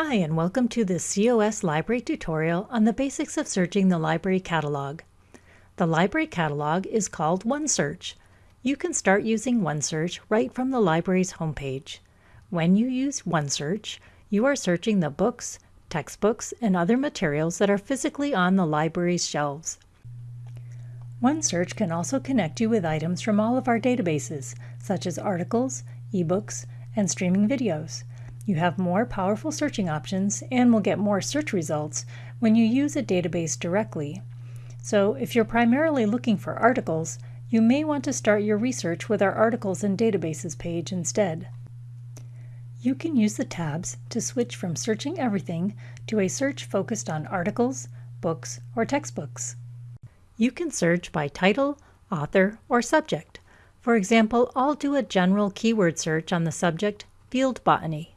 Hi, and welcome to this COS Library tutorial on the basics of searching the library catalog. The library catalog is called OneSearch. You can start using OneSearch right from the library's homepage. When you use OneSearch, you are searching the books, textbooks, and other materials that are physically on the library's shelves. OneSearch can also connect you with items from all of our databases, such as articles, ebooks, and streaming videos. You have more powerful searching options and will get more search results when you use a database directly. So if you're primarily looking for articles, you may want to start your research with our Articles and Databases page instead. You can use the tabs to switch from searching everything to a search focused on articles, books, or textbooks. You can search by title, author, or subject. For example, I'll do a general keyword search on the subject Field Botany.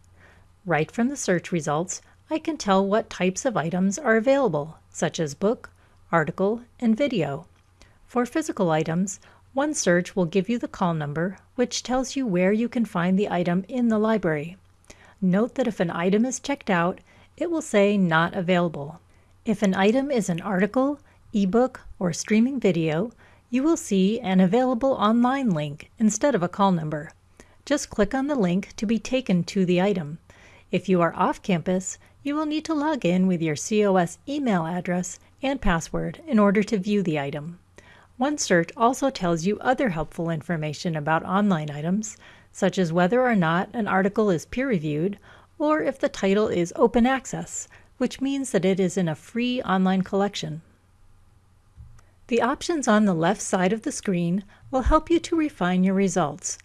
Right from the search results, I can tell what types of items are available, such as book, article, and video. For physical items, OneSearch will give you the call number, which tells you where you can find the item in the library. Note that if an item is checked out, it will say not available. If an item is an article, ebook, or streaming video, you will see an available online link instead of a call number. Just click on the link to be taken to the item. If you are off campus, you will need to log in with your COS email address and password in order to view the item. OneSearch also tells you other helpful information about online items, such as whether or not an article is peer-reviewed or if the title is open access, which means that it is in a free online collection. The options on the left side of the screen will help you to refine your results.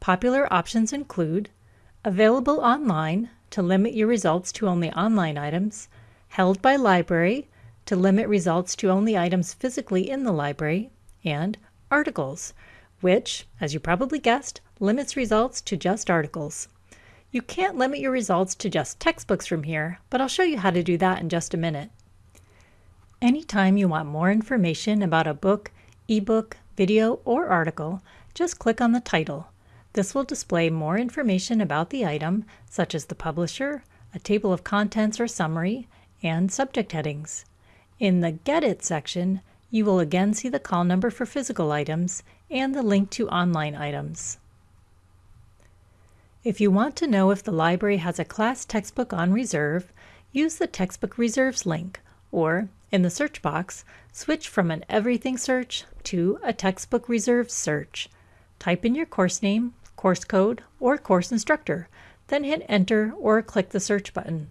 Popular options include Available online to limit your results to only online items, held by library to limit results to only items physically in the library, and articles, which, as you probably guessed, limits results to just articles. You can't limit your results to just textbooks from here, but I'll show you how to do that in just a minute. Anytime you want more information about a book, ebook, video, or article, just click on the title. This will display more information about the item, such as the publisher, a table of contents or summary, and subject headings. In the Get It section, you will again see the call number for physical items and the link to online items. If you want to know if the library has a class textbook on reserve, use the Textbook Reserves link, or, in the search box, switch from an Everything search to a Textbook Reserves search. Type in your course name, course code, or course instructor, then hit enter or click the search button.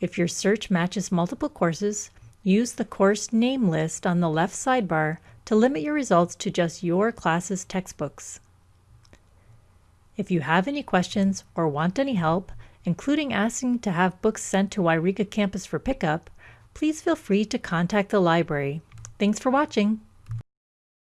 If your search matches multiple courses, use the course name list on the left sidebar to limit your results to just your class's textbooks. If you have any questions or want any help, including asking to have books sent to Yreka campus for pickup, please feel free to contact the library. Thanks for watching!